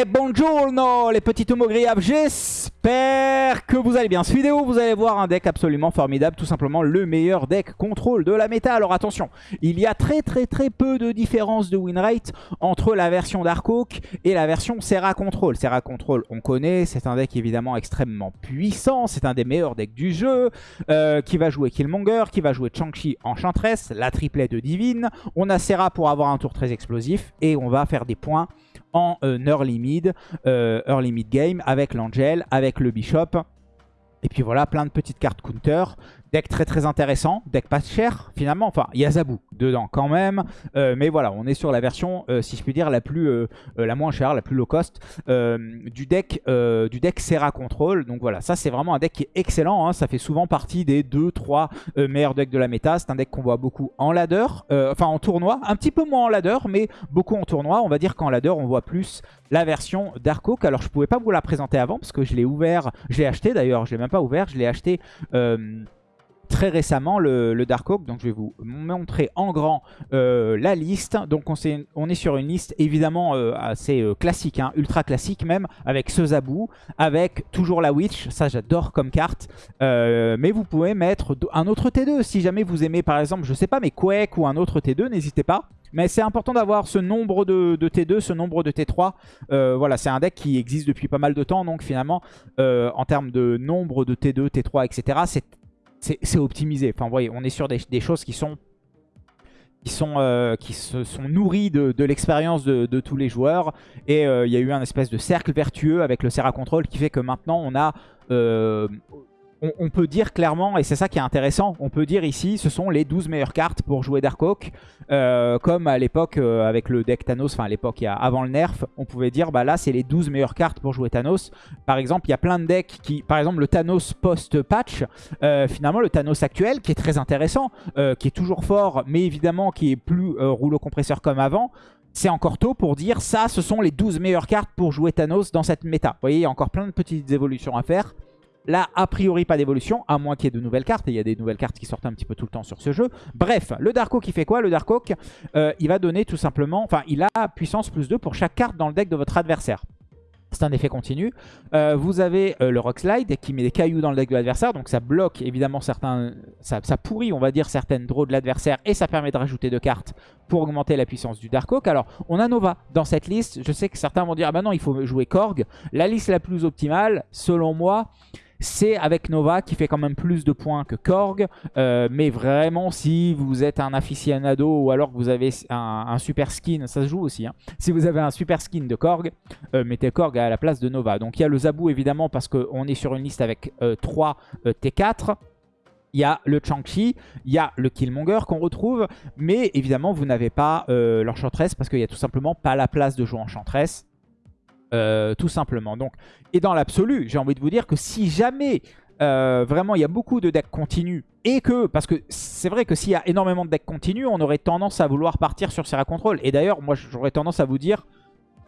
Et bonjour les petits homogriables, j'espère que vous allez bien. Cette vidéo, vous allez voir un deck absolument formidable, tout simplement le meilleur deck contrôle de la méta. Alors attention, il y a très très très peu de différence de win rate entre la version Darkhawk et la version Serra Control. Serra Control, on connaît, c'est un deck évidemment extrêmement puissant, c'est un des meilleurs decks du jeu, euh, qui va jouer Killmonger, qui va jouer Chang-Chi Enchantress, la triplette de Divine. On a Serra pour avoir un tour très explosif et on va faire des points en euh, early mid, euh, early mid game avec l'Angel, avec le Bishop. Et puis voilà, plein de petites cartes counter. Deck très très intéressant, deck pas cher finalement, enfin il y a Zabou dedans quand même, euh, mais voilà on est sur la version euh, si je puis dire la plus euh, la moins chère, la plus low cost du deck du deck Serra Control, donc voilà ça c'est vraiment un deck qui est excellent, hein. ça fait souvent partie des 2-3 meilleurs decks de la méta, c'est un deck qu'on voit beaucoup en ladder, enfin en tournoi, un petit peu moins en ladder mais beaucoup en tournoi, on va dire qu'en ladder on voit plus la version Dark Oak, alors je pouvais pas vous la présenter avant parce que je l'ai ouvert, je l'ai acheté d'ailleurs, je l'ai même pas ouvert, je l'ai acheté très récemment le, Dark Oak. Donc je vais vous montrer en grand euh, la liste. Donc on, est, on, est, sur une liste évidemment euh, assez euh, classique, hein, ultra classique même, avec ce Zabou, avec toujours la Witch, ça j'adore comme carte. mais vous pouvez mettre un autre T2 si jamais vous aimez par exemple, je sais pas, mais Quake ou un autre T2, n'hésitez pas. Mais c'est important d'avoir ce nombre de, de, T2, ce nombre de T3. voilà, c'est un deck qui existe depuis pas mal de temps, donc finalement, en termes de nombre de T2, T3, etc., c'est c'est optimisé. Enfin, vous voyez, on est sur des, choses qui sont qui sont euh, qui se sont nourries de, l'expérience de, tous les joueurs et euh, il y a eu un espèce de cercle vertueux avec le Serra Control qui fait que maintenant on a euh, on, peut dire clairement, et c'est ça qui est intéressant, on peut dire ici, ce sont les 12 meilleures cartes pour jouer Darkhawk. Euh, comme à l'époque euh, avec le deck Thanos, enfin à l'époque avant le nerf, on pouvait dire bah là c'est les 12 meilleures cartes pour jouer Thanos. Par exemple, il y a plein de decks qui, par exemple le Thanos post-patch, euh, finalement le Thanos actuel qui est très intéressant, qui est toujours fort, mais évidemment qui est plus rouleau compresseur comme avant, c'est encore tôt pour dire ça, ce sont les 12 meilleures cartes pour jouer Thanos dans cette méta. Vous voyez, il y a encore plein de petites évolutions à faire. Là, a priori, pas d'évolution, à moins qu'il y ait de nouvelles cartes. Et il y a des nouvelles cartes qui sortent un petit peu tout le temps sur ce jeu. Bref, le Dark Oak, il fait quoi? Le Dark Oak, euh, il va donner tout simplement... Enfin, il a puissance plus 2 pour chaque carte dans le deck de votre adversaire. C'est un effet continu. Euh, vous avez euh, le Rock Slide qui met des cailloux dans le deck de l'adversaire. Donc ça bloque évidemment certains... Ça, pourrit, on va dire, certaines draws de l'adversaire. Et ça permet de rajouter deux cartes pour augmenter la puissance du Dark Oak. Alors, on a Nova dans cette liste. Je sais que certains vont dire, ah bah non, il faut jouer Korg. La liste la plus optimale, selon moi c'est avec Nova qui fait quand même plus de points que Korg. Euh, mais vraiment, si vous êtes un aficionado ou alors que vous avez un, super skin, ça se joue aussi. Hein. Si vous avez un super skin de Korg, euh, mettez Korg à la place de Nova. Donc il y a le Zabou évidemment parce qu'on est sur une liste avec 3 euh, T4. Il y a le Chang-Chi, il y a le Killmonger qu'on retrouve, mais évidemment vous n'avez pas l'Enchantress parce qu'il n'y a tout simplement pas la place de jouer Enchantress. Euh, tout simplement. Donc, et dans l'absolu, j'ai envie de vous dire que si jamais euh, vraiment il y a beaucoup de decks continus et que, parce que c'est vrai que s'il y a énormément de decks continus, on aurait tendance à vouloir partir sur Serra Control. Et d'ailleurs, moi j'aurais tendance à vous dire,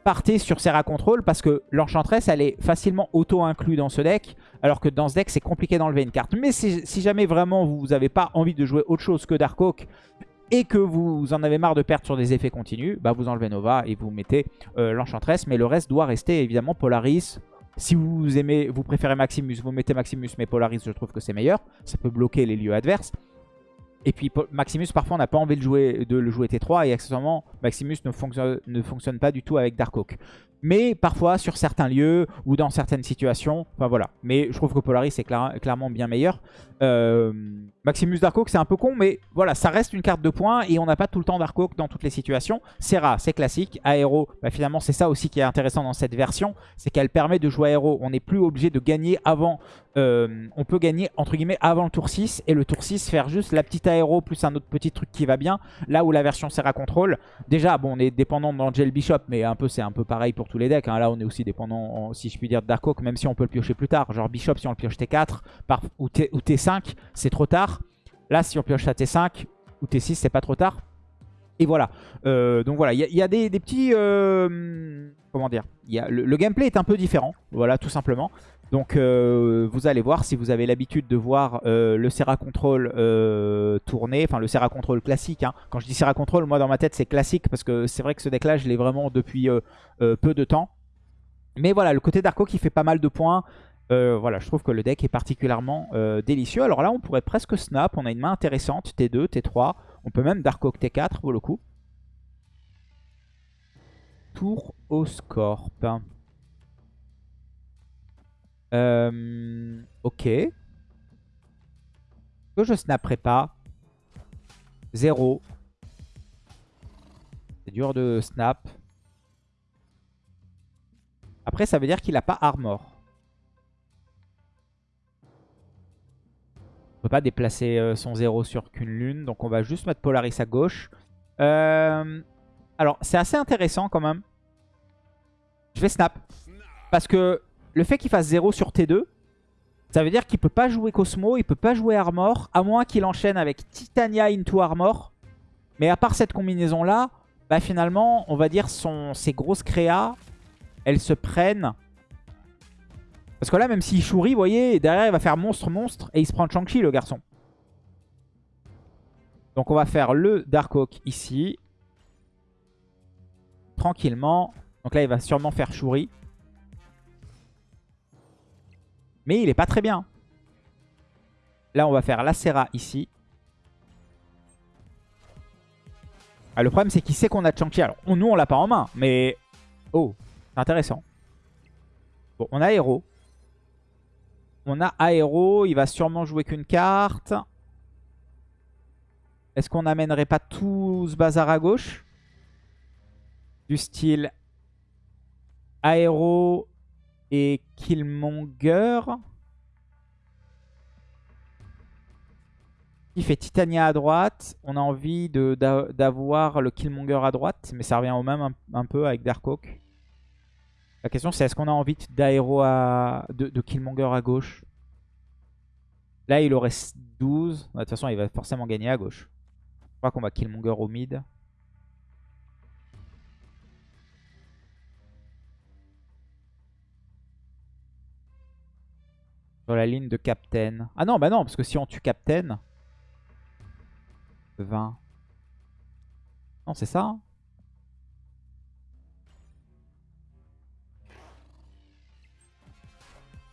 partez sur Serra Control parce que l'Enchantress elle est facilement auto-inclus dans ce deck alors que dans ce deck c'est compliqué d'enlever une carte. Mais si, si, jamais vraiment vous n'avez pas envie de jouer autre chose que Dark et que vous en avez marre de perdre sur des effets continus, bah vous enlevez Nova et vous mettez euh, l'Enchantress. Mais le reste doit rester évidemment Polaris. Si vous aimez, vous préférez Maximus, vous mettez Maximus, mais Polaris, je trouve que c'est meilleur. Ça peut bloquer les lieux adverses. Et puis Maximus, parfois, on n'a pas envie de, jouer, de le jouer T3. Et accessoirement, Maximus ne fonctionne, ne fonctionne pas du tout avec Darkhawk. Mais parfois, sur certains lieux ou dans certaines situations, enfin voilà. Mais je trouve que Polaris est clairement bien meilleur. Euh, Maximus Darkhawk, c'est un peu con, mais voilà, ça reste une carte de points et on n'a pas tout le temps Darkhawk dans toutes les situations. Serra, c'est classique. Aéro, bah, finalement, c'est ça aussi qui est intéressant dans cette version, c'est qu'elle permet de jouer aéro. On n'est plus obligé de gagner avant, euh, on peut gagner entre guillemets avant le tour 6 et le tour 6 faire juste la petite aéro plus un autre petit truc qui va bien. Là où la version Serra Control, déjà, bon, on est dépendant d'Angel Bishop, mais un peu c'est un peu pareil pour tous les decks. Hein. Là, on est aussi dépendant, si je puis dire, de Darkhawk, même si on peut le piocher plus tard. Genre Bishop, si on le pioche T4 par, ou, T, ou T5, c'est trop tard. Là, si on pioche à T5 ou T6, c'est pas trop tard. Et voilà. Euh, donc voilà, il y, a des, petits... Euh, comment dire le, gameplay est un peu différent. Voilà, tout simplement. Donc euh, vous allez voir, si vous avez l'habitude de voir le Serra Control tourner, enfin le Serra Control classique. Hein. Quand je dis Serra Control, moi dans ma tête c'est classique parce que c'est vrai que ce deck là je l'ai vraiment depuis peu de temps. Mais voilà, le côté Darko qui fait pas mal de points. Euh, voilà, je trouve que le deck est particulièrement euh, délicieux. Alors là, on pourrait presque snap. On a une main intéressante. T2, T3. On peut même Dark T4 pour le coup. Tour au Scorp. Euh, ok. Que je snapperai pas. 0. C'est dur de snap. Après, ça veut dire qu'il n'a pas armor. On peut pas déplacer euh, son 0 sur qu'une lune. Donc on va juste mettre Polaris à gauche. Euh, alors, c'est assez intéressant quand même. Je vais snap. Parce que le fait qu'il fasse 0 sur T2, ça veut dire qu'il peut pas jouer Cosmo, il peut pas jouer Armor, à moins qu'il enchaîne avec Titania into Armor. Mais à part cette combinaison-là, bah finalement, on va dire son, ses grosses créas, elles se prennent. Parce que là, même s'il chourit, vous voyez, derrière, il va faire monstre-monstre et il se prend Shang-Chi, le garçon. Donc on va faire le Dark Oak ici. Tranquillement. Donc là, il va sûrement faire Shuri. Mais il est pas très bien. Là, on va faire la Serra ici. Ah, le problème, c'est qu'il sait qu'on a Chang-Chi. Alors, nous, on l'a pas en main, mais... Oh, c'est intéressant. Bon, on a Héros. On a Aéro. Il va sûrement jouer qu'une carte. Est-ce qu'on n'amènerait pas tout ce bazar à gauche? Du style Aéro et Killmonger. Il fait Titania à droite. On a envie d'avoir le Killmonger à droite. Mais ça revient au même un, peu avec Darkhawk. La question c'est est-ce qu'on a envie d'aéro à... De, de, Killmonger à gauche? Là il aurait 12. De toute façon il va forcément gagner à gauche. Je crois qu'on va Killmonger au mid. Sur la ligne de Captain. Ah non, bah non, parce que si on tue Captain... 20. Non, c'est ça. Hein.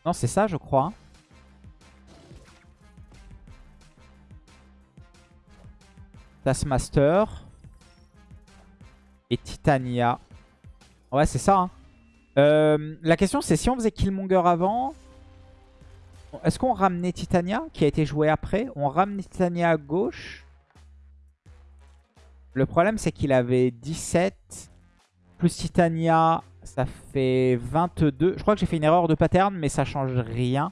non, c'est ça, je crois. Hein. Taskmaster. Et Titania. Ouais, c'est ça. Hein. Euh, la question, c'est si on faisait Killmonger avant... Est-ce qu'on ramenait Titania, qui a été joué après? On ramenait Titania à gauche. Le problème, c'est qu'il avait 17. Plus Titania, ça fait 22. Je crois que j'ai fait une erreur de pattern, mais ça change rien.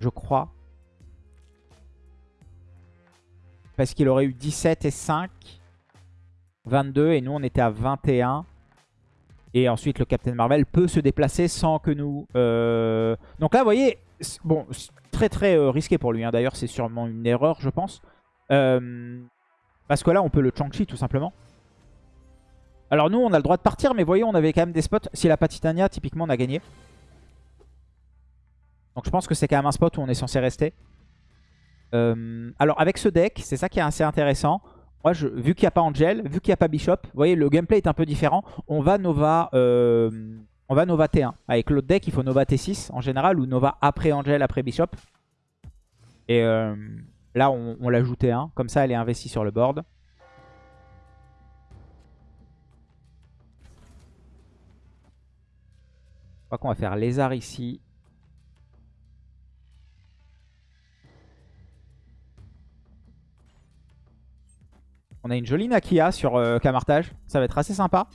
Je crois. Parce qu'il aurait eu 17 et 5. 22 et nous on était à 21. Et ensuite le Captain Marvel peut se déplacer sans que nous... Euh, donc là vous voyez, Bon, très très euh, risqué pour lui. Hein. D'ailleurs, c'est sûrement une erreur, je pense. Euh, parce que là, on peut le Chang-Chi, tout simplement. Alors nous, on a le droit de partir, mais voyez, on avait quand même des spots. Si la Patitania, typiquement, on a gagné. Donc je pense que c'est quand même un spot où on est censé rester. Euh, alors avec ce deck, c'est ça qui est assez intéressant. Moi, vu qu'il n'y a pas Angel, vu qu'il n'y a pas Bishop, vous voyez, le gameplay est un peu différent. On va Nova... On va Nova T1. Avec l'autre deck, il faut Nova T6 en général, ou Nova après Angel, après Bishop. Et euh, là, on, l'a l'ajoute T1. Comme ça, elle est investie sur le board. Je crois qu'on va faire Lézard ici. On a une jolie Nakia sur euh, Camartage. Ça va être assez sympa.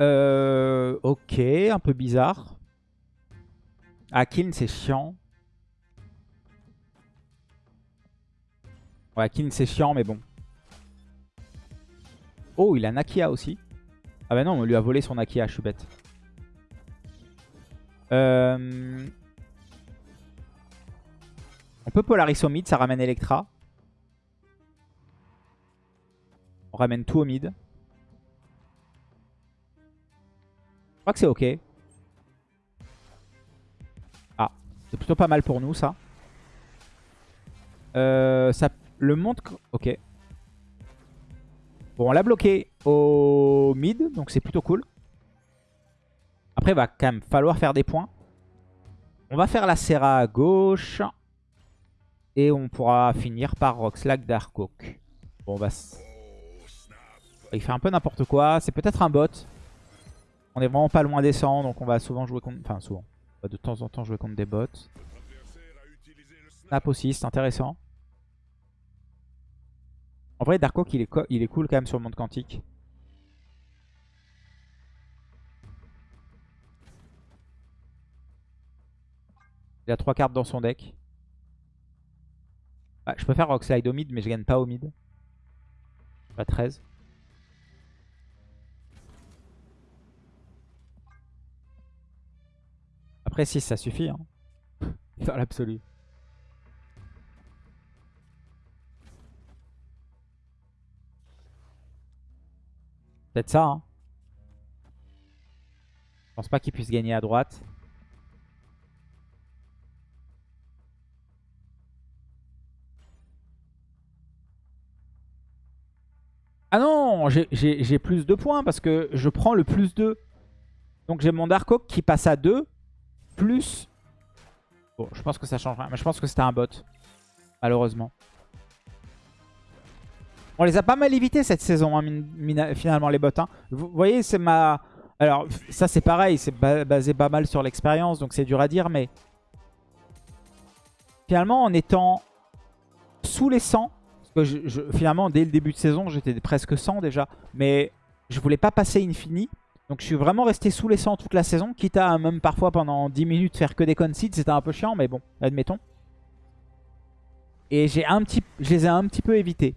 Euh, ok, un peu bizarre. Akin, c'est chiant. Ouais, Akin, c'est chiant, mais bon. Oh, il a Nakia aussi. Ah bah non, on lui a volé son Nakia, je suis bête. Euh... On peut Polaris au mid, ça ramène Electra. On ramène tout au mid. Crois que c'est ok. Ah, c'est plutôt pas mal pour nous ça. Euh, ça le monte... Ok. Bon, on l'a bloqué. au mid, donc c'est plutôt cool. Après, il va quand même falloir faire des points. On va faire la Serra à gauche. Et on pourra finir par Roxlag Darkok. Bon, bah... Il fait un peu n'importe quoi. C'est peut-être un bot. On est vraiment pas loin des 100, donc on va souvent jouer contre... Enfin, souvent. On va de temps en temps jouer contre des bots. Snap aussi, c'est intéressant. En vrai, Darkok, il est, il est cool quand même sur le monde quantique. Il a 3 cartes dans son deck. Ah, je peux faire Rockslide au mid, mais je gagne pas au mid. Pas 13. Après 6 ça suffit hein. L'absolu. Peut-être ça hein. Je pense pas qu'il puisse gagner à droite. Ah non, j'ai plus de points parce que je prends le plus 2. Donc j'ai mon Dark qui passe à 2. Plus... Bon, je pense que ça change rien. Mais je pense que c'était un bot. Malheureusement. On les a pas mal évités cette saison, hein, finalement, les bots. Hein. Vous voyez, c'est ma... Alors, ça c'est pareil, c'est basé pas mal sur l'expérience, donc c'est dur à dire, mais... Finalement, en étant sous les 100, finalement, dès le début de saison, j'étais presque 100 déjà. Mais je voulais pas passer infini. Donc je suis vraiment resté sous les 100 toute la saison. Quitte à même parfois pendant 10 minutes faire que des concede. C'était un peu chiant, mais bon, admettons. Et un petit, je les ai un petit peu évités.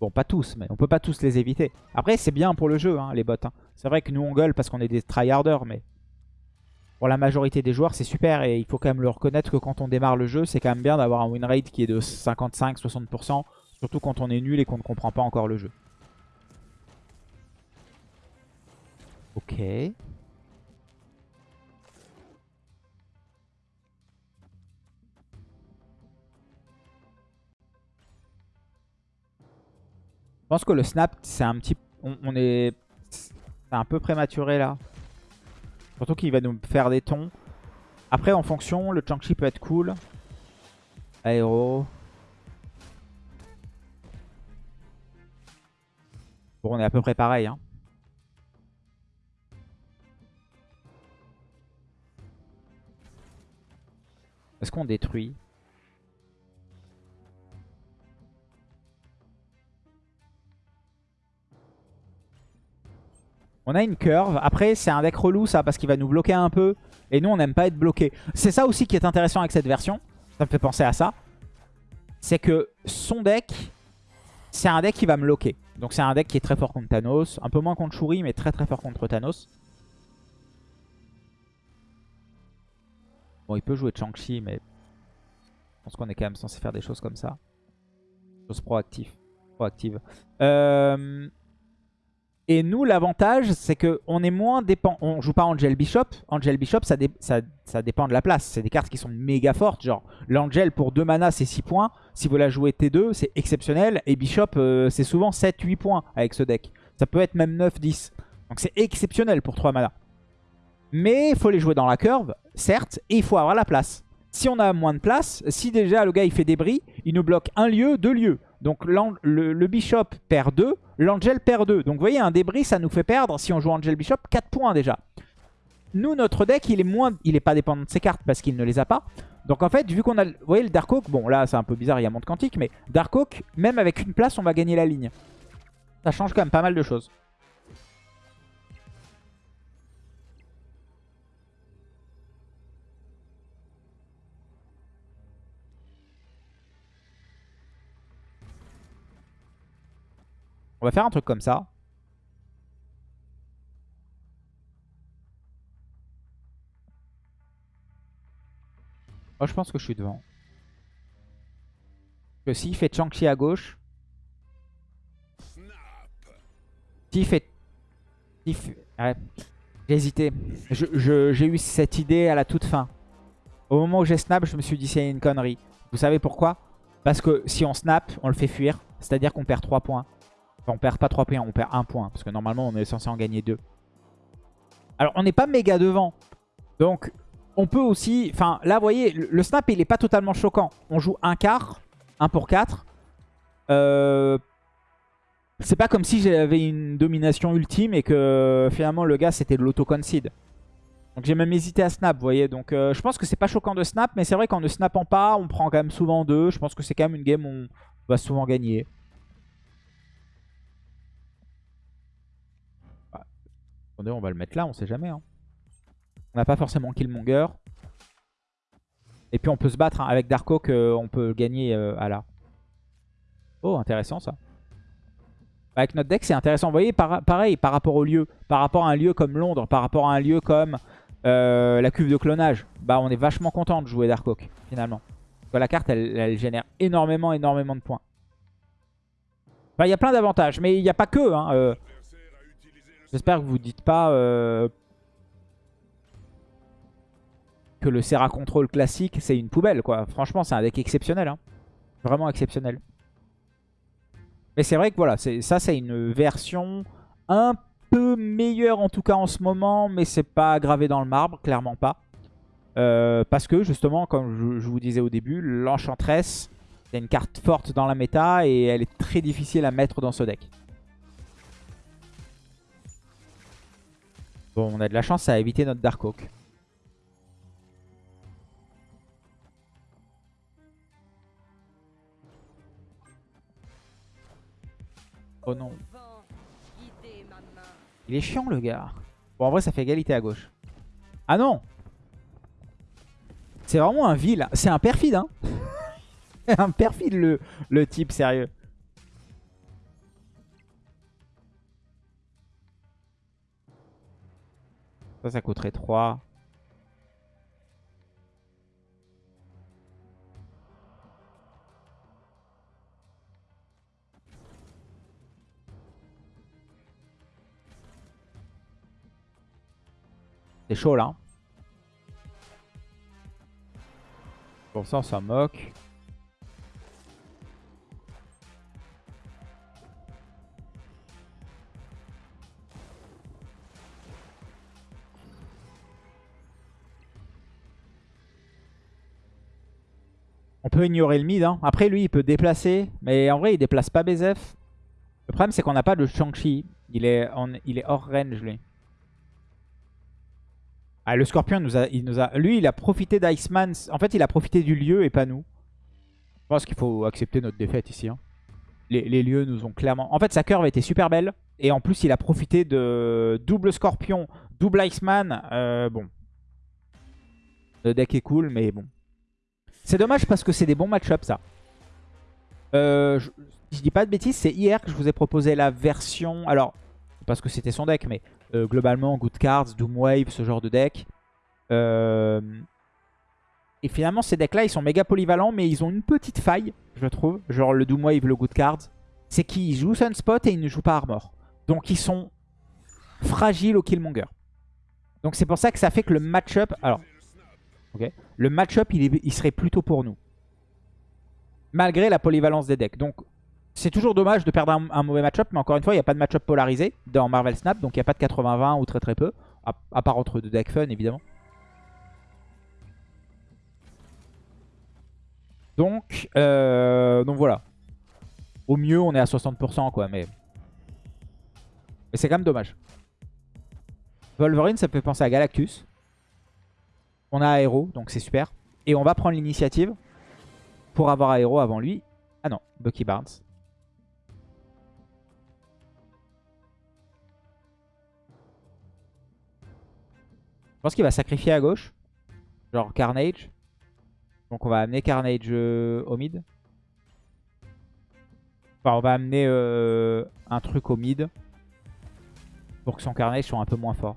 Bon, pas tous, mais on peut pas tous les éviter. Après, c'est bien pour le jeu, hein, les bots. Hein. C'est vrai que nous, on gueule parce qu'on est des tryharders, mais pour la majorité des joueurs, c'est super. Et il faut quand même le reconnaître que quand on démarre le jeu, c'est quand même bien d'avoir un win rate qui est de 55-60%. Surtout quand on est nul et qu'on ne comprend pas encore le jeu. Ok. Je pense que le snap, c'est un petit... On, est... C'est un peu prématuré là. Surtout qu'il va nous faire des tons. Après, en fonction, le Changchi peut être cool. Aéro. Bon, on est à peu près pareil. Hein. Est-ce qu'on détruit? On a une curve. Après, c'est un deck relou ça parce qu'il va nous bloquer un peu. Et nous, on n'aime pas être bloqué. C'est ça aussi qui est intéressant avec cette version. Ça me fait penser à ça. C'est que son deck, c'est un deck qui va me bloquer. Donc c'est un deck qui est très fort contre Thanos. Un peu moins contre Shuri, mais très très fort contre Thanos. Bon, il peut jouer Chang-Chi, mais je pense qu'on est quand même censé faire des choses comme ça. Choses proactives. Proactive. Euh... Et nous, l'avantage, c'est qu'on est moins dépend. On joue pas Angel Bishop. Angel Bishop, ça, dépend de la place. C'est des cartes qui sont méga fortes. Genre, l'Angel pour 2 mana, c'est 6 points. Si vous la jouez T2, c'est exceptionnel. Et Bishop, euh, c'est souvent 7-8 points avec ce deck. Ça peut être même 9-10. Donc c'est exceptionnel pour 3 mana. Mais il faut les jouer dans la curve, certes, et il faut avoir la place. Si on a moins de place, si déjà le gars il fait des bris, il nous bloque un lieu, deux lieux. Donc le, Bishop perd 2, l'Angel perd 2. Donc vous voyez, un débris, ça nous fait perdre, si on joue Angel Bishop, 4 points déjà. Nous, notre deck, il est moins, il est pas dépendant de ses cartes parce qu'il ne les a pas. Donc en fait, vu qu'on a, vous voyez le Dark Oak, bon là c'est un peu bizarre, il y a monde quantique, mais Dark Oak, même avec une place, on va gagner la ligne. Ça change quand même pas mal de choses. On va faire un truc comme ça. Moi, je pense que je suis devant. Que s'il fait Chang-Chi à gauche. S'il fait... J'ai hésité. J'ai eu cette idée à la toute fin. Au moment où j'ai snap, je me suis dit c'est une connerie. Vous savez pourquoi? Parce que si on snap, on le fait fuir. C'est-à-dire qu'on perd 3 points. Enfin, on perd pas 3 points, on perd 1 point. Parce que normalement, on est censé en gagner 2. Alors, on n'est pas méga devant. Donc, on peut aussi... Enfin, là, vous voyez, le snap, il est pas totalement choquant. On joue un quart, 1 pour 4. Euh... C'est pas comme si j'avais une domination ultime et que finalement le gars c'était de l'auto-concede. Donc j'ai même hésité à snap, vous voyez. Donc euh, je pense que c'est pas choquant de snap, mais c'est vrai qu'en ne snappant pas, on prend quand même souvent deux. Je pense que c'est quand même une game où on va souvent gagner. On va le mettre là, on sait jamais. Hein. On n'a pas forcément Killmonger. Et puis on peut se battre hein. avec Dark Oak, euh, on peut gagner euh, à la. Oh, intéressant ça. Avec notre deck, c'est intéressant. Vous voyez, pareil, par rapport au lieu, par rapport à un lieu comme Londres, par rapport à un lieu comme euh, la cuve de clonage, bah on est vachement content de jouer Dark Oak, finalement. la carte, elle, génère énormément, énormément de points. il y a plein d'avantages, mais il n'y a pas que. Hein, euh. J'espère que vous ne dites pas euh, que le Serra Control classique, c'est une poubelle. quoi. Franchement, c'est un deck exceptionnel. Hein. Vraiment exceptionnel. Mais c'est vrai que voilà, ça c'est une version un peu meilleure en tout cas en ce moment, mais c'est pas gravé dans le marbre, clairement pas. Euh, parce que justement, comme je, vous disais au début, l'Enchantress, c'est une carte forte dans la méta et elle est très difficile à mettre dans ce deck. Bon, on a de la chance à éviter notre Dark Oak. Oh non. Il est chiant le gars. Bon en vrai ça fait égalité à gauche. Ah non C'est vraiment un vil. C'est un perfide hein. un perfide le, le type sérieux. Ça ça coûterait 3. C'est chaud là. Pour ça, on s'en moque. On peut ignorer le mid. Hein. Après, lui, il peut déplacer. Mais en vrai, il déplace pas BZF. Le problème, c'est qu'on n'a pas de Shang-Chi. Il, est il est hors range, lui. Ah, le Scorpion, nous a, il nous a, lui, il a profité d'Iceman. En fait, il a profité du lieu et pas nous. Je pense qu'il faut accepter notre défaite ici. Hein. Les, lieux nous ont clairement... En fait, sa curve était super belle. Et en plus, il a profité de double Scorpion, double Iceman. Euh, bon. Le deck est cool, mais bon. C'est dommage parce que c'est des bons match-ups, ça. Euh, je, je dis pas de bêtises, c'est hier que je vous ai proposé la version... Alors, parce que c'était son deck, mais euh, globalement, Good Cards, Doom Wave, ce genre de deck. Euh, et finalement, ces decks-là, ils sont méga polyvalents, mais ils ont une petite faille, je trouve. Genre le Doom Wave, le Good Cards. C'est qu'ils jouent Sunspot et ils ne jouent pas Armor. Donc ils sont fragiles au Killmonger. Donc c'est pour ça que ça fait que le match-up... Alors, Le match-up, il, il serait plutôt pour nous. Malgré la polyvalence des decks. Donc c'est toujours dommage de perdre un, mauvais match-up, mais encore une fois, il n'y a pas de match-up polarisé dans Marvel Snap, donc il n'y a pas de 80-20 ou très très peu, à, part entre deux decks fun évidemment. Donc, euh, donc voilà. Au mieux, on est à 60% quoi, mais... Mais c'est quand même dommage. Wolverine, ça peut penser à Galactus. On a Aero, donc c'est super. Et on va prendre l'initiative pour avoir Aero avant lui. Ah non, Bucky Barnes. Je pense qu'il va sacrifier à gauche. Genre Carnage. Donc on va amener Carnage euh, au mid. Enfin, on va amener euh, un truc au mid. Pour que son Carnage soit un peu moins fort.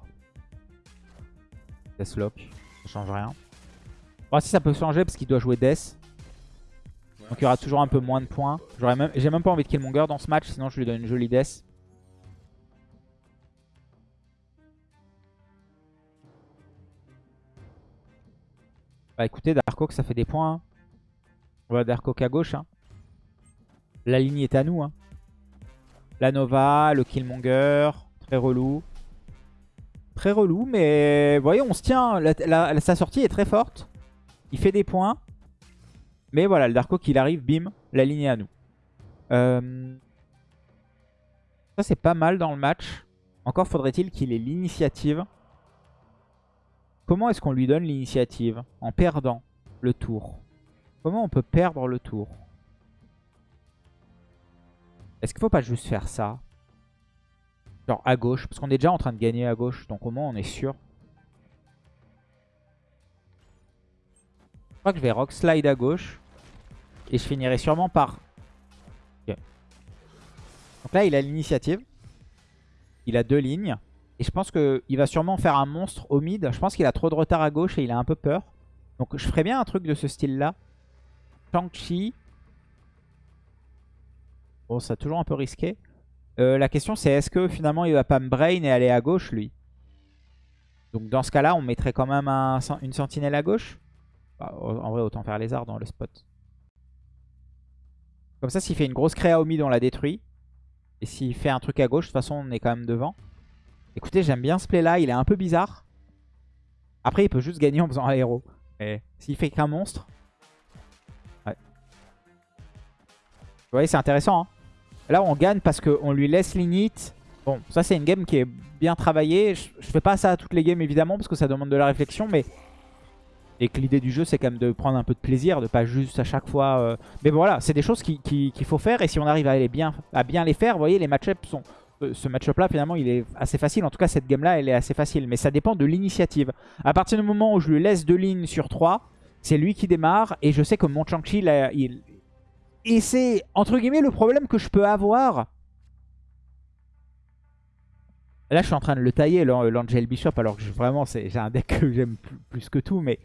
Deathlock. Ça change rien. Bon, si ça peut changer parce qu'il doit jouer Death. Donc il y aura toujours un peu moins de points. J'ai même, même pas envie de Killmonger dans ce match, sinon je lui donne une jolie Death. Bah écoutez, Dark Oak ça fait des points. Hein. On va Dark Oak à gauche. Hein. La ligne est à nous. Hein. La Nova, le Killmonger, très relou. Très relou, mais vous voyez, on se tient. sa sortie est très forte. Il fait des points. Mais voilà, le Darko qu'il arrive, bim, la ligne à nous. Euh, ça, c'est pas mal dans le match. Encore faudrait-il qu'il ait l'initiative. Comment est-ce qu'on lui donne l'initiative En perdant le tour? Comment on peut perdre le tour? Est-ce qu'il faut pas juste faire ça? Genre à gauche, parce qu'on est déjà en train de gagner à gauche, donc au moins on est sûr. Je crois que je vais rock slide à gauche. Et je finirai sûrement par... Donc là il a l'initiative. Il a deux lignes. Et je pense qu'il va sûrement faire un monstre au mid. Je pense qu'il a trop de retard à gauche et il a un peu peur. Donc je ferais bien un truc de ce style-là. Shang-Chi. Bon, ça toujours un peu risqué. Euh, la question c'est est-ce que finalement il va pas me brain et aller à gauche lui? Donc dans ce cas-là on mettrait quand même une sentinelle à gauche? Bah, en vrai autant faire lézard dans le spot. Comme ça s'il fait une grosse créa au mid on la détruit. Et s'il fait un truc à gauche de toute façon on est quand même devant. Écoutez j'aime bien ce play là, il est un peu bizarre. Après il peut juste gagner en faisant un héros. Et s'il fait qu'un monstre. Ouais. Vous voyez c'est intéressant hein Là, on gagne parce qu'on lui laisse l'init. Bon, ça, c'est une game qui est bien travaillée. Je, fais pas ça à toutes les games, évidemment, parce que ça demande de la réflexion, mais... Et que l'idée du jeu, c'est quand même de prendre un peu de plaisir, de pas juste à chaque fois... Euh, mais voilà, c'est des choses qu'il faut faire, et si on arrive à, les bien, à les faire, vous voyez, les match-ups sont... Euh, ce match-up là, finalement, il est assez facile. En tout cas, cette game-là, elle est assez facile. Mais ça dépend de l'initiative. À partir du moment où je lui laisse deux lignes sur trois, c'est lui qui démarre. Et je sais que mon Chang-Chi, il, et c'est, entre guillemets, le problème que je peux avoir. Là, je suis en train de le tailler, l'Angel Bishop, alors que vraiment, j'ai un deck que j'aime plus, que tout, mais...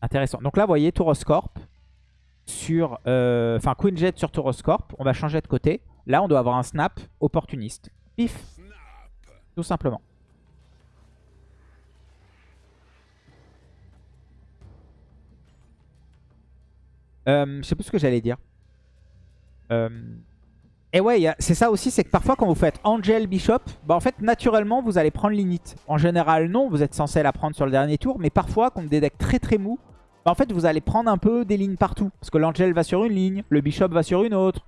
Intéressant. Donc là, vous voyez, Tauroscorp sur... Euh, enfin, Queen Jet sur Tauroscorp. On va changer de côté. Là, on doit avoir un snap opportuniste. Pif. Tout simplement. Euh, je sais plus ce que j'allais dire. Euh, et ouais, c'est ça aussi, c'est que parfois quand vous faites Angel Bishop, bah en fait naturellement vous allez prendre l'init. En général non, vous êtes censé la prendre sur le dernier tour, mais parfois contre des decks très très mous, bah en fait vous allez prendre un peu des lignes partout. Parce que l'Angel va sur une ligne, le Bishop va sur une autre,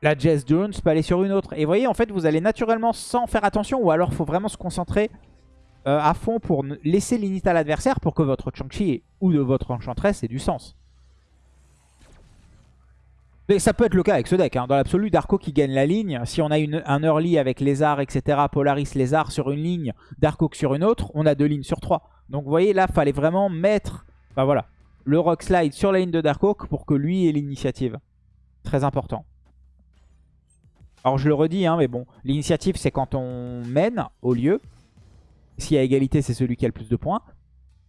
la Jess Jones peut aller sur une autre. Et vous voyez en fait vous allez naturellement sans faire attention, ou alors faut vraiment se concentrer euh, à fond pour laisser l'init à l'adversaire pour que votre Chang-Chi ou de votre Enchantress ait du sens. Mais ça peut être le cas avec ce deck. Hein. Dans l'absolu, Darko qui gagne la ligne. Si on a un early avec Lézard, etc., Polaris, Lézard sur une ligne, Darko sur une autre, on a deux lignes sur trois. Donc vous voyez, là, il fallait vraiment mettre bah voilà, le Rock Slide sur la ligne de Darkhawk pour que lui ait l'initiative. Très important. Alors je le redis, hein, mais bon, l'initiative c'est quand on mène au lieu. S'il y a égalité, c'est celui qui a le plus de points.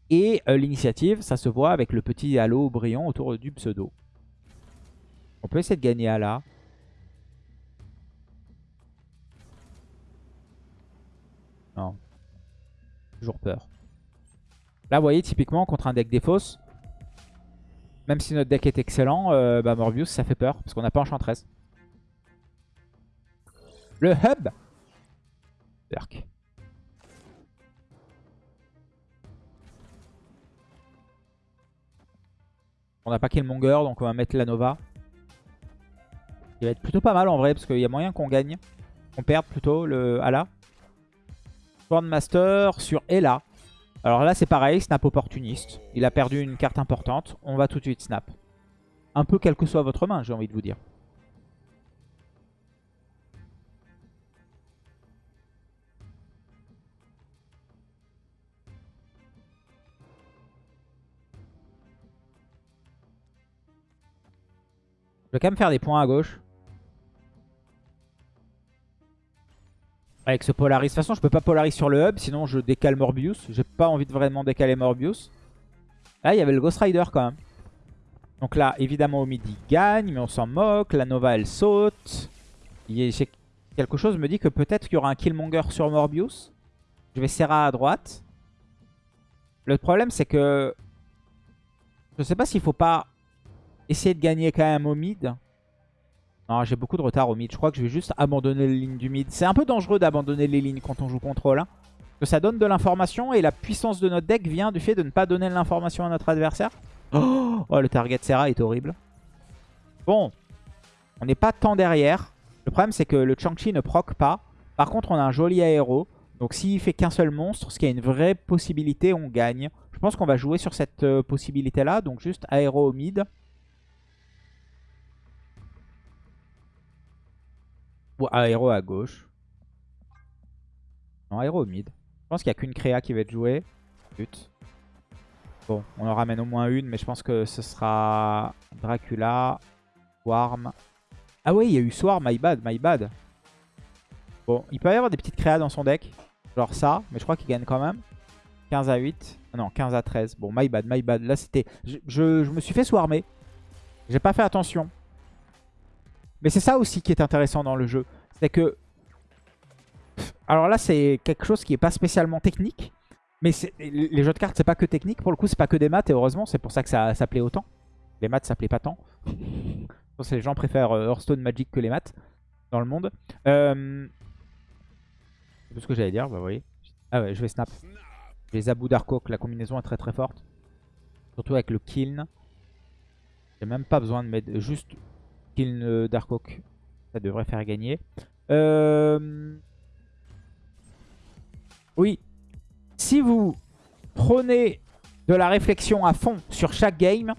Et euh, l'initiative, ça se voit avec le petit halo brillant autour du pseudo. On peut essayer de gagner à là. Non. Toujours peur. Là, vous voyez, typiquement, contre un deck défausse, même si notre deck est excellent, euh, bah Morbius, ça fait peur, parce qu'on n'a pas Enchantress. Le hub Berk. On n'a pas Killmonger, donc on va mettre la Nova. Il va être plutôt pas mal en vrai, parce qu'il y a moyen qu'on gagne. Qu'on perde plutôt le Ala. Master sur Ella. Alors là c'est pareil, snap opportuniste. Il a perdu une carte importante. On va tout de suite snap. Un peu quelle que soit votre main, j'ai envie de vous dire. Je vais quand même faire des points à gauche. Avec ce Polaris. De toute façon, je peux pas Polaris sur le hub, sinon je décale Morbius. J'ai pas envie de vraiment décaler Morbius. Là, il y avait le Ghost Rider quand même. Donc là, évidemment, au il gagne, mais on s'en moque. La Nova, elle saute. Quelque chose me dit que peut-être qu'il y aura un Killmonger sur Morbius. Je vais Serra à droite. Le problème, c'est que... Je sais pas s'il faut pas essayer de gagner quand même au mid. J'ai beaucoup de retard au mid. Je crois que je vais juste abandonner les lignes du mid. C'est un peu dangereux d'abandonner les lignes quand on joue contrôle. Hein. Parce que ça donne de l'information et la puissance de notre deck vient du fait de ne pas donner l'information à notre adversaire. Oh, oh, le target Serra est horrible. Bon, on n'est pas tant derrière. Le problème, c'est que le Chang-Chi ne proc pas. Par contre, on a un joli aéro. Donc s'il fait qu'un seul monstre, ce qui est une vraie possibilité, on gagne. Je pense qu'on va jouer sur cette euh, possibilité-là. Donc juste aéro au mid. Ou aéro à gauche. Non, aéro au mid. Je pense qu'il n'y a qu'une créa qui va être jouée. But. Bon, on en ramène au moins une, mais je pense que ce sera Dracula, Swarm. Ah oui, il y a eu Swarm, my bad, my bad. Bon, il peut y avoir des petites créas dans son deck. Genre ça, mais je crois qu'il gagne quand même. 15 à 8. non, 15 à 13. Bon, my bad, my bad. Là, c'était... Je, me suis fait swarmer. J'ai pas fait attention. Mais c'est ça aussi qui est intéressant dans le jeu. C'est que... Alors là, c'est quelque chose qui est pas spécialement technique. Mais les jeux de cartes, c'est pas que technique. Pour le coup, c'est pas que des maths. Et heureusement, c'est pour ça que ça, ça plaît autant. Les maths, ça plaît pas tant. Je pense que les gens préfèrent euh, Hearthstone Magic que les maths dans le monde. Euh... C'est tout ce que j'allais dire, bah oui. Ah ouais, je vais snap. Les Abu Darkok, la combinaison est très très forte. Surtout avec le Kiln. J'ai même pas besoin de mettre juste Kiln euh, Darkok. Ça devrait faire gagner. Euh... Oui. Si vous prenez de la réflexion à fond sur chaque game,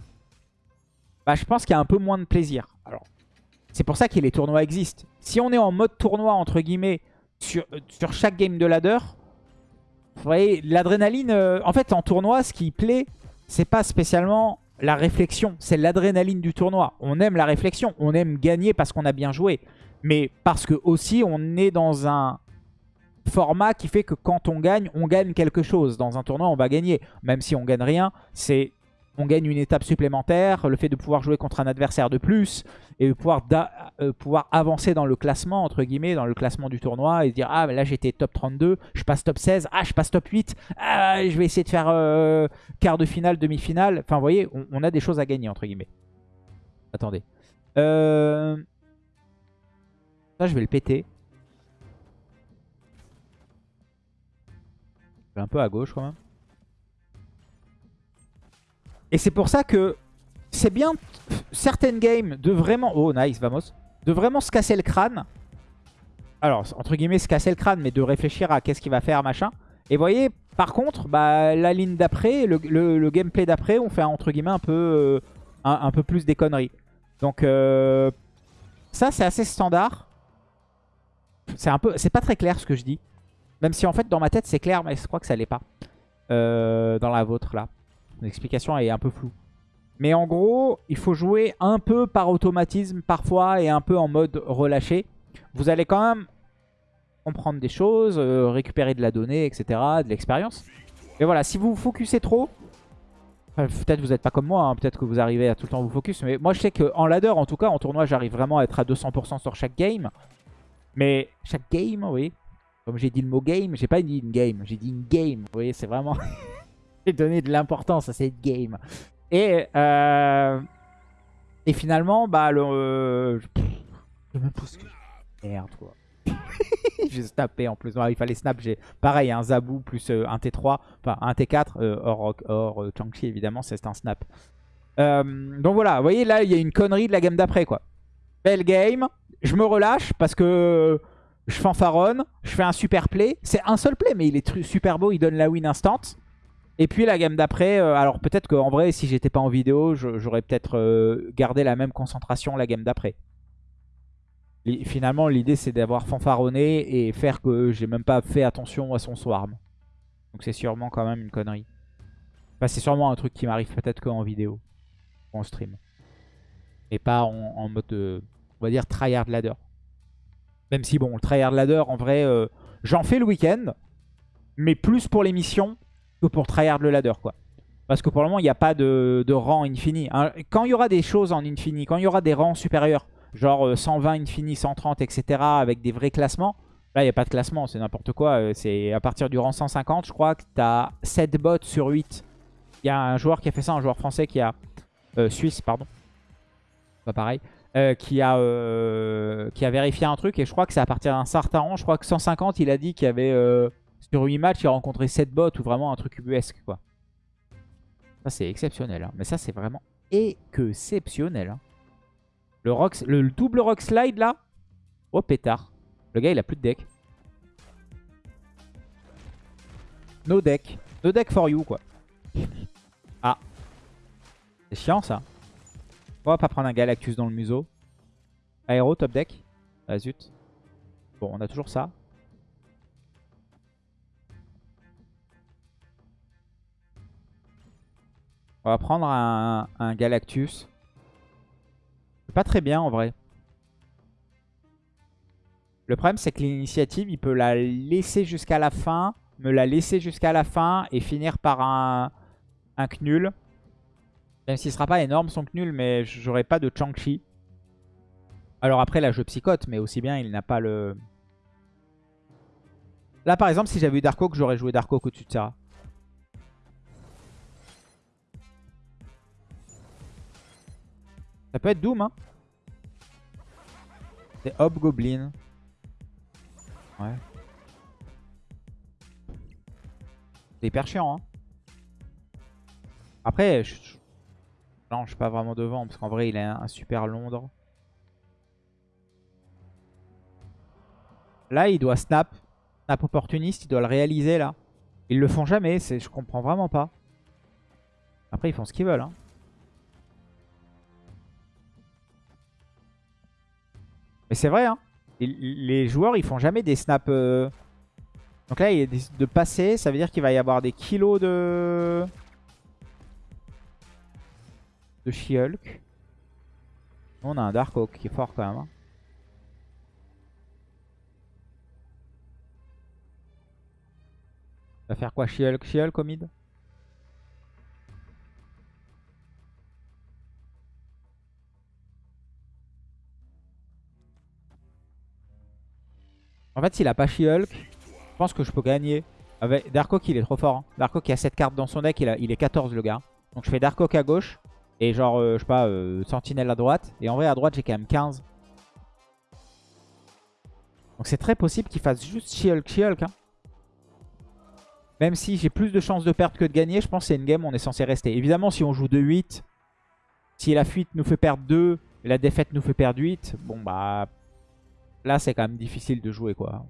bah, je pense qu'il y a un peu moins de plaisir. Alors, c'est pour ça que les tournois existent. Si on est en mode tournoi, entre guillemets, sur, euh, sur chaque game de ladder, vous voyez, l'adrénaline... Euh, en fait, en tournoi, ce qui plaît, c'est pas spécialement la réflexion. C'est l'adrénaline du tournoi. On aime la réflexion. On aime gagner parce qu'on a bien joué. Mais parce que aussi, on est dans un format qui fait que quand on gagne, on gagne quelque chose. Dans un tournoi, on va gagner. Même si on gagne rien, c'est on gagne une étape supplémentaire, le fait de pouvoir jouer contre un adversaire de plus et pouvoir, euh, pouvoir avancer dans le classement, entre guillemets, dans le classement du tournoi et dire « Ah, là j'étais top 32, je passe top 16, ah, je passe top 8, ah, je vais essayer de faire euh, quart de finale, demi-finale. » Enfin, vous voyez, on, a des choses à gagner, entre guillemets. Attendez. Euh... Ça, je vais le péter. Je vais un peu à gauche, quand même. Et c'est pour ça que c'est bien certaines games de vraiment... Oh, nice, vamos. De vraiment se casser le crâne. Alors, entre guillemets, se casser le crâne, mais de réfléchir à qu'est-ce qu'il va faire, machin. Et vous voyez, par contre, bah, la ligne d'après, le, gameplay d'après, on fait entre guillemets un peu, euh, un, peu plus des conneries. Donc, euh, ça, c'est assez standard. C'est un peu, c'est pas très clair ce que je dis. Même si en fait, dans ma tête, c'est clair, mais je crois que ça l'est pas. Euh, dans la vôtre, là. L'explication est un peu floue. Mais en gros, il faut jouer un peu par automatisme parfois et un peu en mode relâché. Vous allez quand même comprendre des choses, euh, récupérer de la donnée, etc., de l'expérience. Mais voilà, si vous vous focusez trop, peut-être vous n'êtes pas comme moi, hein, peut-être que vous arrivez à tout le temps vous focus, mais moi je sais qu'en ladder, en tout cas, en tournoi, j'arrive vraiment à être à 200% sur chaque game. Mais chaque game, oui. Comme j'ai dit le mot game, j'ai pas dit une game, j'ai dit une game. Vous voyez, c'est vraiment... donner de l'importance à cette game. Et, euh, et finalement, bah, le. Euh, je me pose Merde, quoi. j'ai snappé en plus. il fallait snap. J'ai pareil, un Zabou plus euh, un T3. Enfin, un T4. or, or Chang-Chi, évidemment, c'est un snap. donc voilà, vous voyez, là, il y a une connerie de la game d'après, quoi. Belle game. Je me relâche parce que je fanfaronne. Je fais un super play. C'est un seul play, mais il est super beau. Il donne la win instant. Et puis la gamme d'après, euh, alors peut-être qu'en vrai, si j'étais pas en vidéo, j'aurais peut-être euh, gardé la même concentration la gamme d'après. Finalement, l'idée c'est d'avoir fanfaronné et faire que j'ai même pas fait attention à son swarm. Donc c'est sûrement quand même une connerie. Enfin, c'est sûrement un truc qui m'arrive peut-être qu'en vidéo, en stream. Et pas en, mode, euh, on va dire, tryhard ladder. Même si bon, le tryhard ladder, en vrai, j'en fais le week-end. Mais plus pour les missions que pour tryhard le ladder, quoi. Parce que pour le moment, il n'y a pas de, rang infini. Quand il y aura des choses en infini, quand il y aura des rangs supérieurs, genre 120 euh, infini, 130, etc., avec des vrais classements, là, il n'y a pas de classement, c'est n'importe quoi. Euh, c'est à partir du rang 150, je crois que tu as 7 bots sur 8. Il y a un joueur qui a fait ça, un joueur français qui a... Euh, suisse, pardon. pas pareil, euh, qui, a, euh, qui a vérifié un truc. Et je crois que c'est à partir d'un certain rang. Je crois que 150, il a dit qu'il y avait sur 8 matchs, il rencontrait 7 bots ou vraiment un truc ubuesque. Quoi. Ça, c'est exceptionnel. hein. Mais ça, c'est vraiment exceptionnel. hein. Le, rock, le double rock slide là? Oh pétard. Le gars, il a plus de deck. No deck. No deck for you, quoi. Ah. C'est chiant, ça. On va pas prendre un Galactus dans le museau. Aéro, top deck. Ah, zut. Bon, on a toujours ça. On va prendre un, Galactus. Pas très bien, en vrai. Le problème, c'est que l'initiative, il peut la laisser jusqu'à la fin, me la laisser jusqu'à la fin et finir par un, un Knul. Même s'il sera pas énorme son Knul, mais j'aurai pas de Chang-Chi. Alors après, là, je psychote, mais aussi bien, il n'a pas le... Là, par exemple, si j'avais eu Dark Oak, j'aurais joué Dark Oak au-dessus de Serra. Ça peut être Doom, hein. C'est Hobgoblin. Ouais. C'est hyper chiant, hein. Après, je... non, je suis pas vraiment devant, parce qu'en vrai, il a un super Londres. Là, il doit snap. Snap opportuniste, il doit le réaliser, là. Ils le font jamais, je comprends vraiment pas. Après, ils font ce qu'ils veulent, hein. Mais c'est vrai, hein. Les joueurs, ils font jamais des snaps... euh, Donc là, il y a des- de passer, ça veut dire qu'il va y avoir des kilos de... De She-Hulk. On a un Dark Oak qui est fort quand même. hein. Va faire quoi She-Hulk She-Hulk au mid? En fait, s'il a pas She-Hulk, je pense que je peux gagner. Avec Dark Oak, il est trop fort. Hein. Dark Oak, il a 7 cartes dans son deck, il, a- il est 14 le gars. Donc je fais Dark Oak à gauche. Et genre, euh, je sais pas, euh, Sentinelle à droite. Et en vrai, à droite, j'ai quand même 15. Donc c'est très possible qu'il fasse juste She-Hulk, She-Hulk. Hein. Même si j'ai plus de chances de perdre que de gagner, je pense que c'est une game où on est censé rester. Évidemment, si on joue 2-8, si la fuite nous fait perdre 2 et la défaite nous fait perdre 8, bon bah... Là, c'est quand même difficile de jouer, quoi.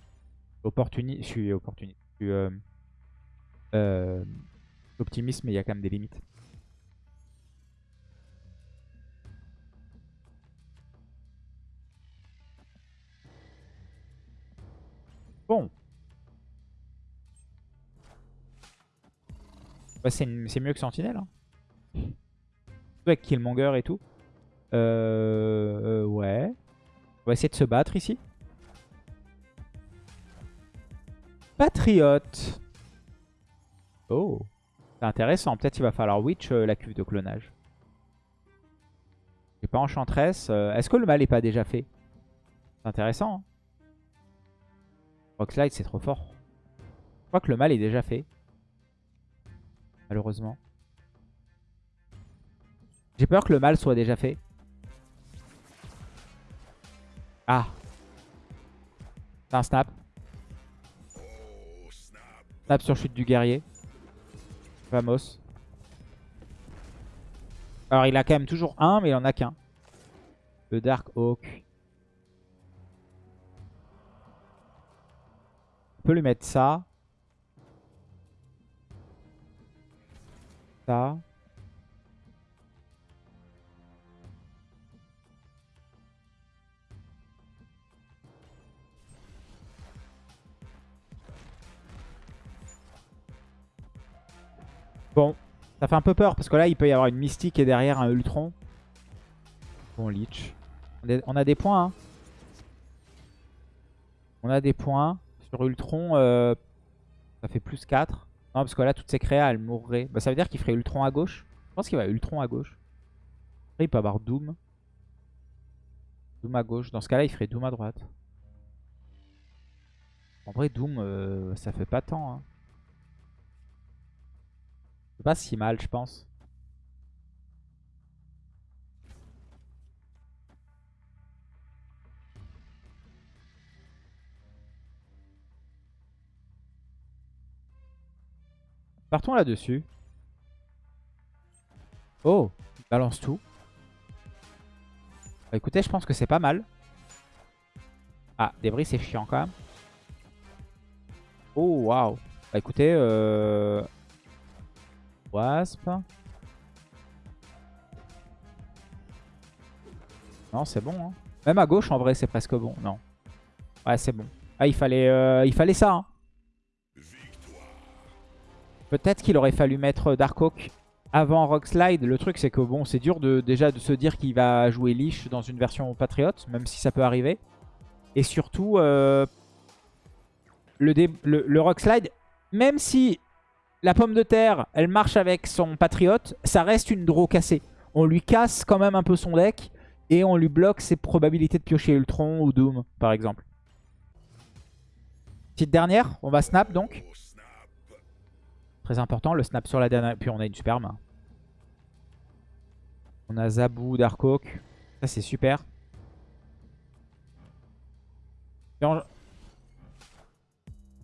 Je suis opportuniste. Je suis euh, euh, optimiste, mais il y a quand même des limites. Bon. C'est mieux que Sentinelle. Hein. Avec Killmonger et tout. Euh, euh, ouais. On va essayer de se battre ici. Patriote. Oh. C'est intéressant. Peut-être qu'il va falloir Witch euh, la cuve de clonage. J'ai pas Enchantress. Euh, Est-ce que le mal est pas déjà fait? C'est intéressant. Hein Rockslide, c'est trop fort. Je crois que le mal est déjà fait. Malheureusement. J'ai peur que le mal soit déjà fait. Ah. C'est un snap. Snap sur chute du guerrier. Vamos. Alors il a quand même toujours un, mais il en a qu'un. Le Dark Oak. On peut lui mettre ça. Ça. Bon, ça fait un peu peur parce que là il peut y avoir une mystique et derrière un Ultron. Bon, Leech. On a- des points. hein. On a des points. Sur Ultron, euh, ça fait plus 4. Non, parce que là, toutes ces créas, elles mourraient. Bah, ça veut dire qu'il ferait Ultron à gauche. Je pense qu'il va Ultron à gauche. Après, il peut avoir Doom. Doom à gauche. Dans ce cas-là, il ferait Doom à droite. En vrai, Doom, euh, ça fait pas tant. Hein pas si mal, je pense. Partons là-dessus. Oh, il balance tout. Bah, écoutez, je pense que c'est pas mal. Ah, débris, c'est chiant quand même. Oh, waouh. Bah, écoutez, euh... Wasp. Non, c'est bon. Hein. Même à gauche, en vrai, c'est presque bon. Non. Ouais, c'est bon. Ah, il fallait, euh, ça. Hein. Peut-être qu'il aurait fallu mettre Dark Oak avant Rockslide. Le truc, c'est que bon, c'est dur de, déjà de se dire qu'il va jouer Lich dans une version Patriot, même si ça peut arriver. Et surtout, euh, le, le, le Rockslide, même si la pomme de terre, elle marche avec son Patriot, ça reste une draw cassée. On lui casse quand même un peu son deck et on lui bloque ses probabilités de piocher Ultron ou Doom, par exemple. Petite dernière, on va snap donc. Très important, le snap sur la dernière. Puis on a une super main. On a Zabou, Darkhawk. Ça, c'est super.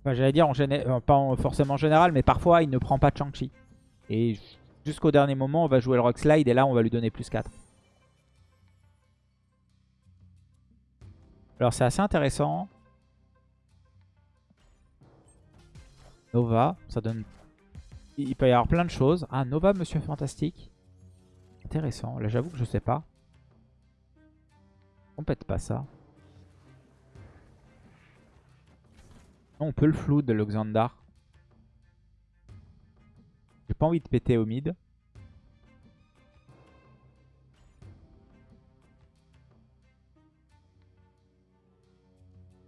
Enfin, J'allais dire, en euh, pas forcément en général, mais parfois, il ne prend pas Chang-Chi. Et jusqu'au dernier moment, on va jouer le Rock Slide et là, on va lui donner plus 4. Alors, c'est assez intéressant. Nova, ça donne il peut y avoir plein de choses. Ah, Nova, Monsieur Fantastique. Intéressant. Là, j'avoue que je sais pas. On pète pas ça. On peut le flou de l'Oxandar. J'ai pas envie de péter au mid.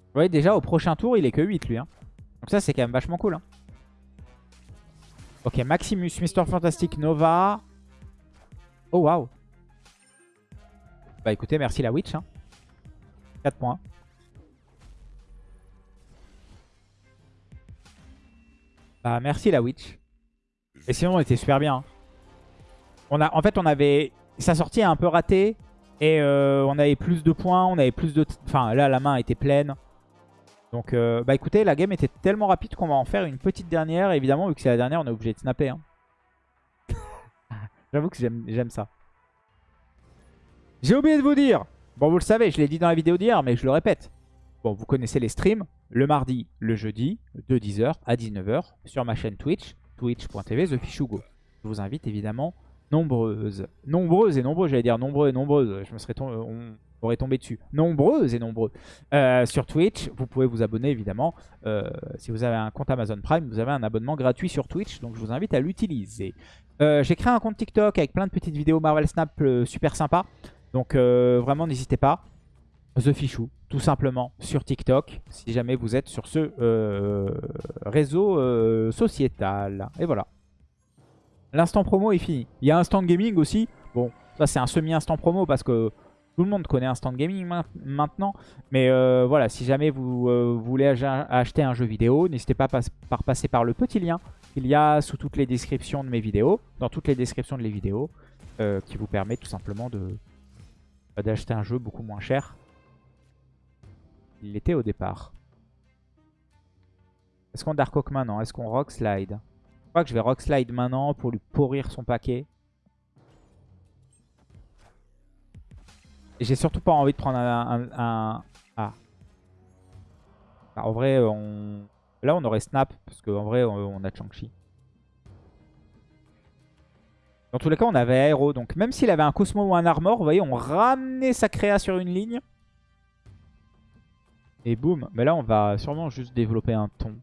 Vous voyez, déjà, au prochain tour, il est que 8, lui. Hein. Donc ça, c'est quand même vachement cool. Hein. Ok, Maximus, Mister Fantastic, Nova. Oh, waouh. Bah écoutez, merci la Witch. Hein. 4 points. Bah merci la Witch. Et sinon, on était super bien. Hein. On a, en fait, on avait... Sa sortie a un peu raté. Et euh, on avait plus de points, on avait plus de... Enfin, là, la main était pleine. Donc, euh, bah écoutez, la game était tellement rapide qu'on va en faire une petite dernière. évidemment, vu que c'est la dernière, on est obligé de snapper. Hein. J'avoue que j'aime ça. J'ai oublié de vous dire. Bon, vous le savez, je l'ai dit dans la vidéo d'hier, mais je le répète. Bon, vous connaissez les streams. Le mardi, le jeudi, de 10h à 19h sur ma chaîne Twitch, twitch.tv TheFishugo. Je vous invite évidemment nombreuses, nombreuses et nombreuses, j'allais dire nombreux et nombreuses, je me serais tombé, aurait tombé dessus. Nombreuses et nombreux. Euh, sur Twitch, vous pouvez vous abonner évidemment. Euh, si vous avez un compte Amazon Prime, vous avez un abonnement gratuit sur Twitch. Donc je vous invite à l'utiliser. Euh, j'ai créé un compte TikTok avec plein de petites vidéos Marvel Snap super sympa. Donc vraiment n'hésitez pas. The Fichou, tout simplement, sur TikTok, si jamais vous êtes sur ce réseau sociétal. Et voilà. L'instant promo est fini. Il y a instant gaming aussi. Bon, ça c'est un semi-instant promo parce que tout le monde connaît Instant Gaming maintenant. Mais euh, voilà, si jamais vous, euh, voulez acheter un jeu vidéo, n'hésitez pas à passer par le petit lien qu'il y a sous toutes les descriptions de mes vidéos, dans toutes les descriptions de les vidéos, euh, qui vous permet tout simplement de d'acheter un jeu beaucoup moins cher. Il l'était au départ. Est-ce qu'on Dark Oak maintenant? Est-ce qu'on Rock Slide? Je crois que je vais Rock Slide maintenant pour lui pourrir son paquet. J'ai surtout pas envie de prendre un... Ah. Bah, en vrai, on... là on aurait Snap, parce qu'en vrai on, a Chang-Chi. Dans tous les cas, on avait Aero. Donc même s'il avait un Cosmo ou un Armor, vous voyez, on ramenait sa créa sur une ligne. Et boum. Mais là, on va sûrement juste développer un ton.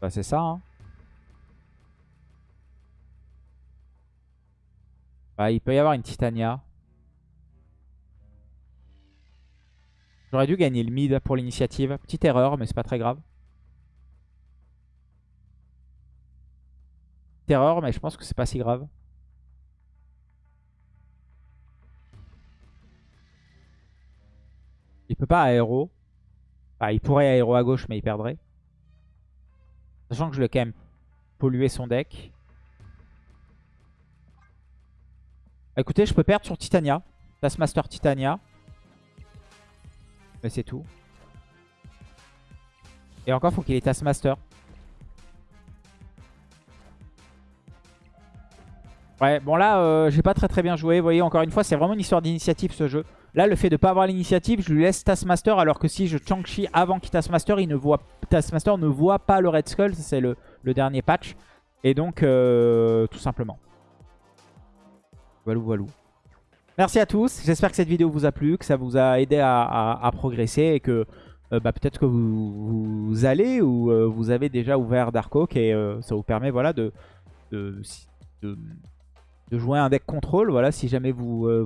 Bah c'est ça hein. Bah il peut y avoir une Titania. J'aurais dû gagner le mid pour l'initiative. Petite erreur mais c'est pas très grave. Petite erreur mais je pense que c'est pas si grave. Il peut pas aéro. Bah, il pourrait aéro à gauche mais il perdrait. Sachant que je vais quand même polluer son deck. Écoutez, je peux perdre sur Titania. Taskmaster Titania. Mais c'est tout. Et encore, faut qu'il ait Taskmaster. Ouais, bon là, euh, j'ai pas très très bien joué. Vous voyez, encore une fois, c'est vraiment une histoire d'initiative ce jeu. Là, le fait de pas avoir l'initiative, je lui laisse Taskmaster, alors que si je Chang-Chi avant qu'il Taskmaster, il ne voit, Taskmaster ne voit pas le Red Skull. C'est le, dernier patch. Et donc, euh, tout simplement. Voilà, voilà. Merci à tous. J'espère que cette vidéo vous a plu, que ça vous a aidé à, progresser et que euh, bah, peut-être que vous, allez ou vous avez déjà ouvert Dark Oak et ça vous permet voilà, de, de jouer un deck contrôle. Voilà, si jamais vous, euh,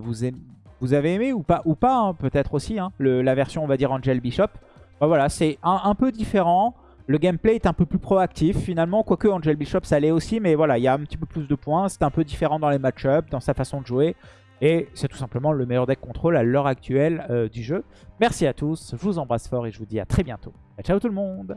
vous, avez aimé ou pas, ou pas hein, peut-être aussi, hein, la version, on va dire, Angel Bishop. Voilà, c'est un, peu différent. Le gameplay est un peu plus proactif finalement, quoique Angel Bishop ça l'est aussi, mais voilà, il y a un petit peu plus de points. C'est un peu différent dans les match-ups, dans sa façon de jouer. Et c'est tout simplement le meilleur deck contrôle à l'heure actuelle euh, du jeu. Merci à tous, je vous embrasse fort et je vous dis à très bientôt. Ciao tout le monde